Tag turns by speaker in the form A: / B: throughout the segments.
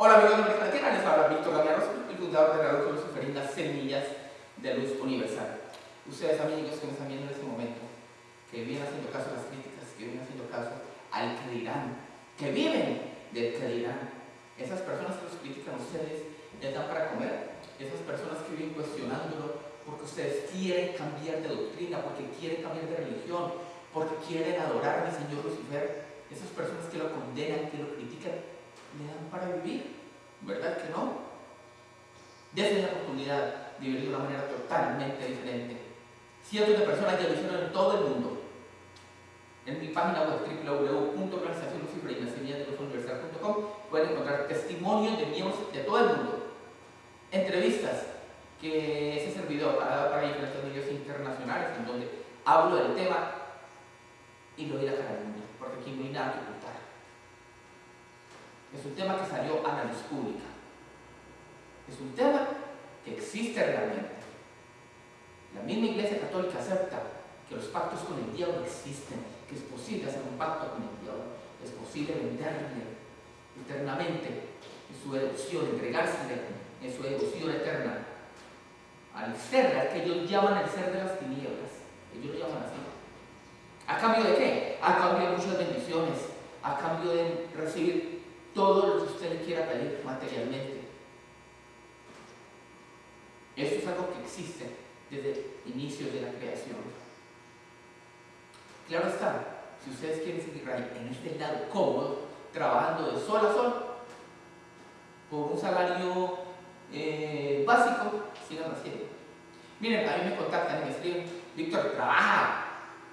A: Hola amigos de América Latina, les habla Víctor Gamiarros, el fundador de Radio Lucifer las Semillas de Luz Universal. Ustedes amigos que me están viendo en este momento, que vienen haciendo caso a las críticas, que vienen haciendo caso al que dirán, que viven del que dirán. Esas personas que los critican ustedes, les dan para comer. Esas personas que viven cuestionándolo porque ustedes quieren cambiar de doctrina, porque quieren cambiar de religión, porque quieren adorar al Señor Lucifer. Esas personas que lo condenan, que lo critican, le dan para vivir, ¿verdad que no? Desde la oportunidad de vivir de una manera totalmente diferente. Cientos de personas ya lo en todo el mundo. En mi página web www.organizacionluciferinasemillasdelosuniversal.com pueden encontrar testimonios de miembros de todo el mundo, entrevistas que ese servidor ha dado para diferentes medios internacionales en donde hablo del tema y lo doy a cara mundo, porque aquí no hay nada que es un tema que salió a la luz pública. Es un tema que existe realmente. La misma Iglesia Católica acepta que los pactos con el diablo existen, que es posible hacer un pacto con el diablo, es posible venderle eternamente en su devoción, entregársele en su devoción eterna al ser, al que ellos llaman el ser de las tinieblas. Ellos lo llaman así. ¿A cambio de qué? A cambio de muchas bendiciones, a cambio de recibir todo lo que usted le quiera pedir materialmente. Esto es algo que existe desde inicios de la creación. Claro está, si ustedes quieren seguir ahí en este lado cómodo, trabajando de sol a sol, por un salario eh, básico, sigan haciendo. Miren, a mí me contactan y me escriben, Víctor, trabaja,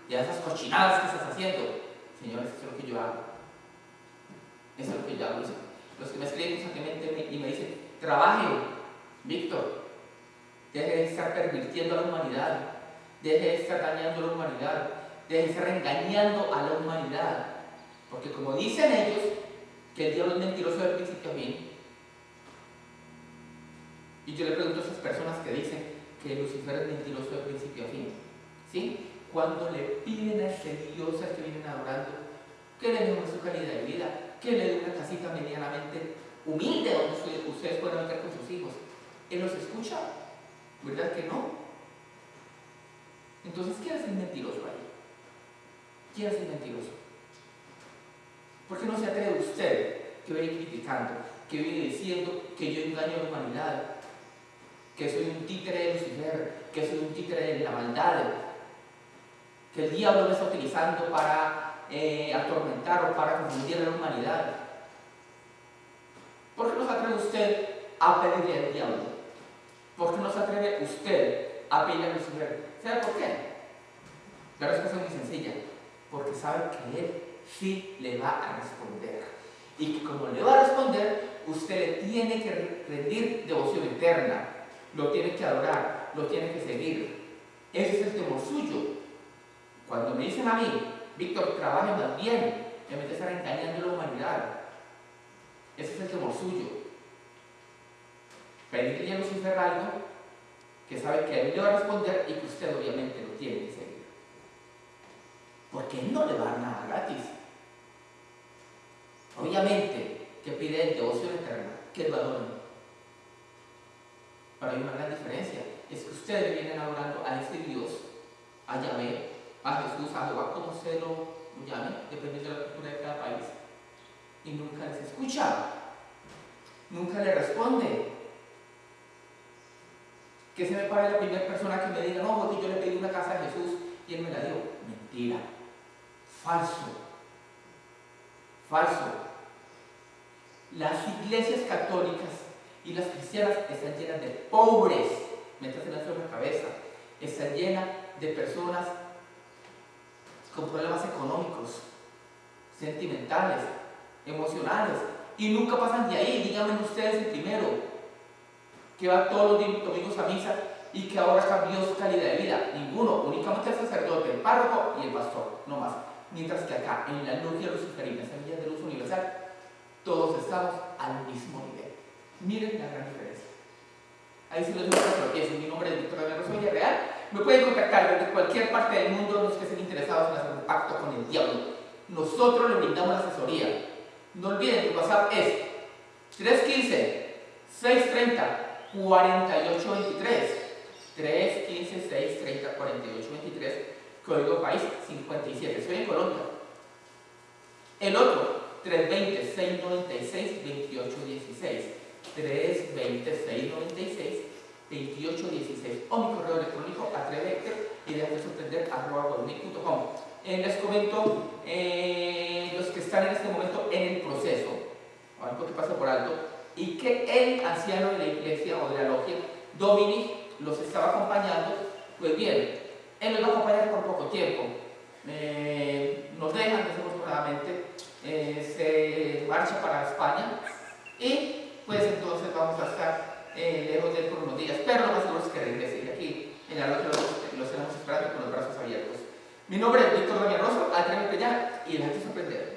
A: ya esas cochinadas que estás haciendo. Señores, eso es lo que yo hago. Eso es lo que yo hago. Los que me escriben constantemente y me dicen, trabaje, Víctor, deje de estar pervirtiendo a la humanidad, deje de estar dañando a la humanidad, deje de estar engañando a la humanidad. Porque como dicen ellos, que el diablo es mentiroso del principio a fin, y yo le pregunto a esas personas que dicen que Lucifer es mentiroso del principio a fin, ¿sí? Cuando le piden a ese Dios al que vienen adorando que le mejore su calidad de vida, dé una casita medianamente humilde donde ustedes puedan meter con sus hijos. Él los escucha, ¿verdad que no? Entonces, ¿quién es el mentiroso ahí? ¿Quién es el mentiroso? ¿Por qué no se atreve usted que viene criticando, que viene diciendo que yo engaño a la humanidad, que soy un títere de Lucifer, que soy un títere de la maldad, que el diablo me está utilizando para eh, atormentar o para confundir a la humanidad. ¿Por qué no se atreve usted a pedirle al diablo? ¿Por qué no se atreve usted a pedirle a Lucifer? ¿Sabe por qué? La respuesta es muy sencilla. Porque sabe que Él sí le va a responder. Y que como le va a responder, usted le tiene que rendir devoción eterna. Lo tiene que adorar, lo tiene que seguir. Ese es el temor suyo. Cuando me dicen a mí, Víctor, trabaje más bien, en vez de estar engañando a la humanidad. Ese es el temor suyo. Pedirle a Lucifer algo que sabe que él le va a responder y que usted obviamente lo tiene que seguir. Porque él no le va a dar nada gratis. Obviamente que pide el devoción eterna, que lo adoren. Pero hay una gran diferencia. Es que ustedes vienen adorando a este Dios, a Yahvé, a Jesús, a Jehová, como se lo llame, dependiendo de la cultura de cada país, y nunca les escucha, nunca le responde. Que se me pare la primera persona que me diga, no, porque yo le pedí una casa a Jesús y él me la dio. Mentira, falso, falso. Las iglesias católicas y las cristianas están llenas de pobres, mientras en la cabeza, están llenas de personas con problemas económicos, sentimentales, emocionales, y nunca pasan de ahí. Díganme ustedes el primero, que va todos los domingos a misa y que ahora cambió su calidad de vida. Ninguno, únicamente el sacerdote, el párroco y el pastor, no más. Mientras que acá, en la logia luciferina, Semillas de Luz Universal, todos estamos al mismo nivel. Miren la gran diferencia. Ahí sí les muestro lo que es. Mi nombre es Víctor Real me pueden contactar desde cualquier parte del mundo los que estén interesados en hacer un pacto con el diablo. Nosotros le brindamos asesoría. No olviden que WhatsApp es 315 630 4823 315 630 4823 código país 57 soy en Colombia el otro 320 696 2816 320 696 2816 o mi correo electrónico atrevete y déjate sorprender arroba eh, les comento eh, los que están en este momento en el proceso algo que pasa por alto y que el anciano de la iglesia o de la logia Dominic los estaba acompañando pues bien, él los va a acompañar por poco tiempo. Eh, nos dejan desafortunadamente se marcha para España y pues entonces vamos a estar eh, lejos de él por unos días, pero lo más seguro que regrese aquí en la noche los, tenemos esperando con los brazos abiertos. Mi nombre es Víctor Damián Rosso, atrévete ya y déjate sorprender.